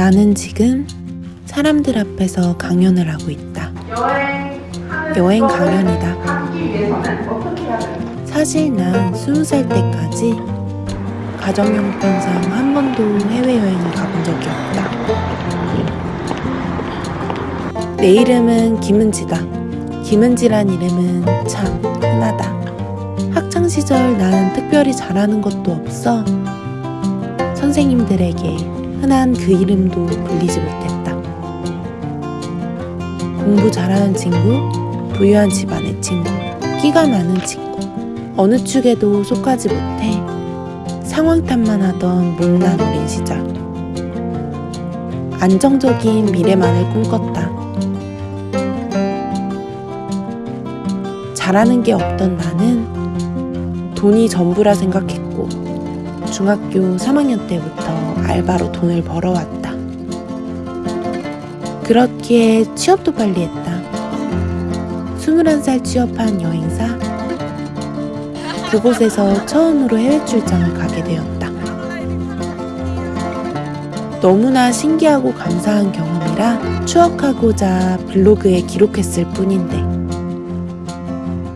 나는 지금 사람들 앞에서 강연을 하고 있다. 여행 강연이다. 사실 난 스무 살 때까지 가정용편상 한 번도 해외여행을 가본 적이 없다. 내 이름은 김은지다. 김은지란 이름은 참 흔하다. 학창 시절 나는 특별히 잘하는 것도 없어 선생님들에게 흔한 그 이름도 불리지 못했다. 공부 잘하는 친구, 부유한 집안의 친구, 끼가 많은 친구, 어느 축에도 속하지 못해 상황 탓만 하던 못난 어린 시절. 안정적인 미래만을 꿈꿨다. 잘하는 게 없던 나는 돈이 전부라 생각했고 중학교 3학년 때부터 알바로 돈을 벌어왔다. 그렇기에 취업도 빨리 했다. 21살 취업한 여행사. 그곳에서 처음으로 해외 출장을 가게 되었다. 너무나 신기하고 감사한 경험이라 추억하고자 블로그에 기록했을 뿐인데.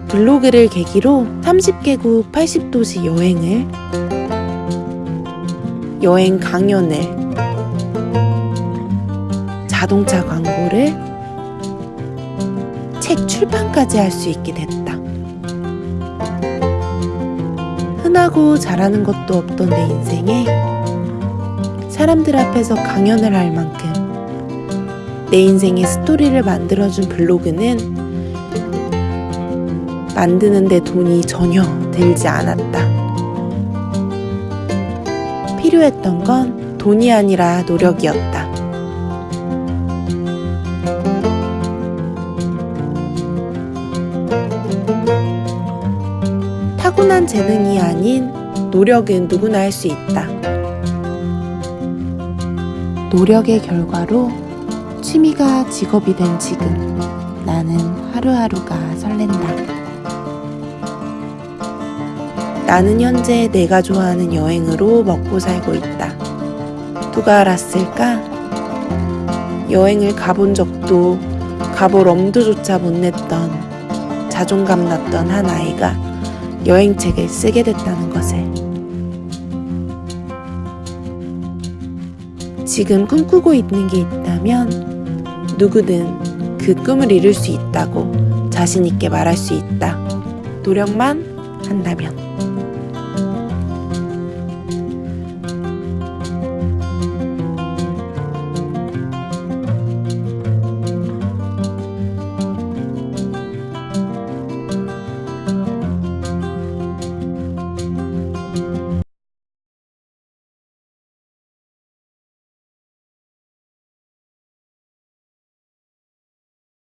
블로그를 계기로 30개국 80도시 여행을 여행 강연을 자동차 광고를 책 출판까지 할 수 있게 됐다. 흔하고 잘하는 것도 없던 내 인생에 사람들 앞에서 강연을 할 만큼 내 인생의 스토리를 만들어준 블로그는 만드는데 돈이 전혀 들지 않았다. 필요했던 건 돈이 아니라 노력이었다. 타고난 재능이 아닌 노력은 누구나 할 수 있다. 노력의 결과로 취미가 직업이 된 지금 나는 하루하루가 설렌다. 나는 현재 내가 좋아하는 여행으로 먹고 살고 있다. 누가 알았을까? 여행을 가본 적도 가볼 엄두조차 못 냈던 자존감 났던 한 아이가 여행책을 쓰게 됐다는 것을. 지금 꿈꾸고 있는 게 있다면 누구든 그 꿈을 이룰 수 있다고 자신있게 말할 수 있다. 노력만 한다면.